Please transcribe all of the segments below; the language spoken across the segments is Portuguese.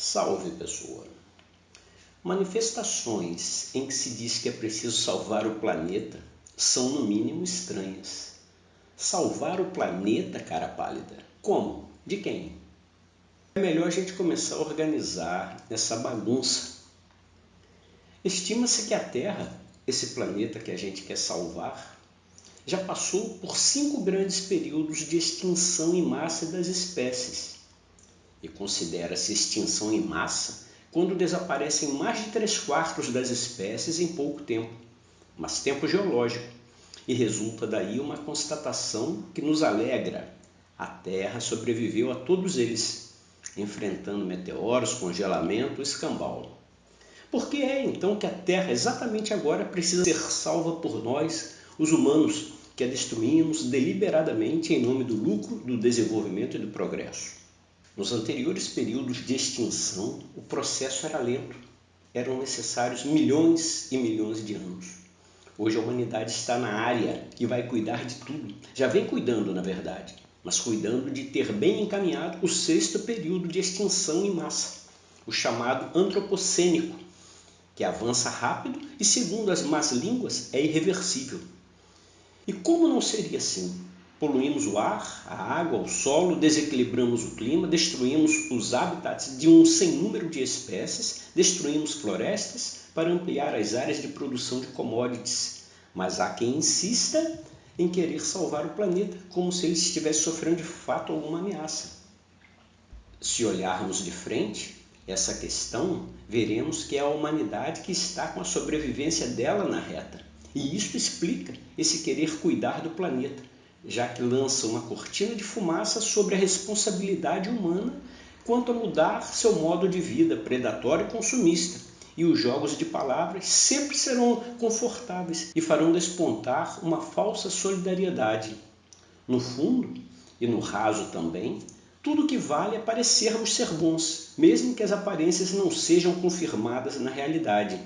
Salve pessoa! Manifestações em que se diz que é preciso salvar o planeta são no mínimo estranhas. Salvar o planeta, cara pálida? Como? De quem? É melhor a gente começar a organizar essa bagunça. Estima-se que a Terra, esse planeta que a gente quer salvar, já passou por cinco grandes períodos de extinção em massa das espécies e considera-se extinção em massa quando desaparecem mais de três quartos das espécies em pouco tempo, mas tempo geológico, e resulta daí uma constatação que nos alegra. A Terra sobreviveu a todos eles, enfrentando meteoros, congelamento escambau. Por que é então que a Terra exatamente agora precisa ser salva por nós, os humanos, que a destruímos deliberadamente em nome do lucro, do desenvolvimento e do progresso? Nos anteriores períodos de extinção, o processo era lento. Eram necessários milhões e milhões de anos. Hoje a humanidade está na área e vai cuidar de tudo. Já vem cuidando, na verdade, mas cuidando de ter bem encaminhado o sexto período de extinção em massa, o chamado antropocênico, que avança rápido e, segundo as más línguas, é irreversível. E como não seria assim? Poluímos o ar, a água, o solo, desequilibramos o clima, destruímos os habitats de um sem número de espécies, destruímos florestas para ampliar as áreas de produção de commodities. Mas há quem insista em querer salvar o planeta, como se ele estivesse sofrendo de fato alguma ameaça. Se olharmos de frente essa questão, veremos que é a humanidade que está com a sobrevivência dela na reta. E isso explica esse querer cuidar do planeta já que lança uma cortina de fumaça sobre a responsabilidade humana quanto a mudar seu modo de vida predatório e consumista. E os jogos de palavras sempre serão confortáveis e farão despontar uma falsa solidariedade. No fundo, e no raso também, tudo que vale é parecermos ser bons, mesmo que as aparências não sejam confirmadas na realidade.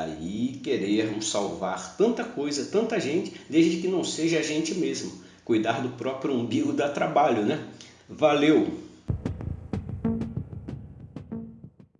Daí querermos salvar tanta coisa, tanta gente, desde que não seja a gente mesmo. Cuidar do próprio umbigo dá trabalho, né? Valeu!